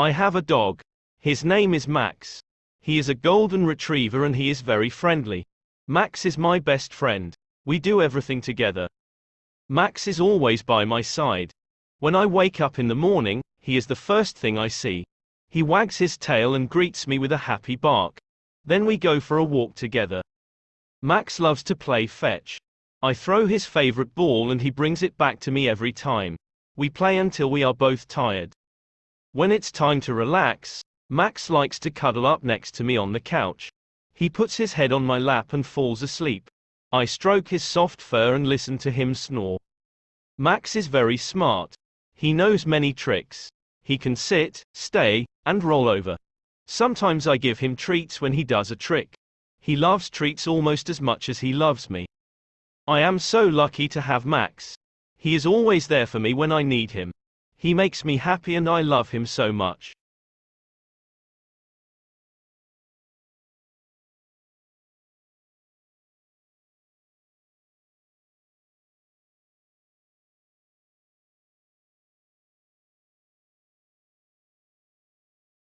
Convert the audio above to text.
I have a dog. His name is Max. He is a golden retriever and he is very friendly. Max is my best friend. We do everything together. Max is always by my side. When I wake up in the morning, he is the first thing I see. He wags his tail and greets me with a happy bark. Then we go for a walk together. Max loves to play fetch. I throw his favorite ball and he brings it back to me every time. We play until we are both tired. When it's time to relax, Max likes to cuddle up next to me on the couch. He puts his head on my lap and falls asleep. I stroke his soft fur and listen to him snore. Max is very smart. He knows many tricks. He can sit, stay, and roll over. Sometimes I give him treats when he does a trick. He loves treats almost as much as he loves me. I am so lucky to have Max. He is always there for me when I need him. He makes me happy and I love him so much.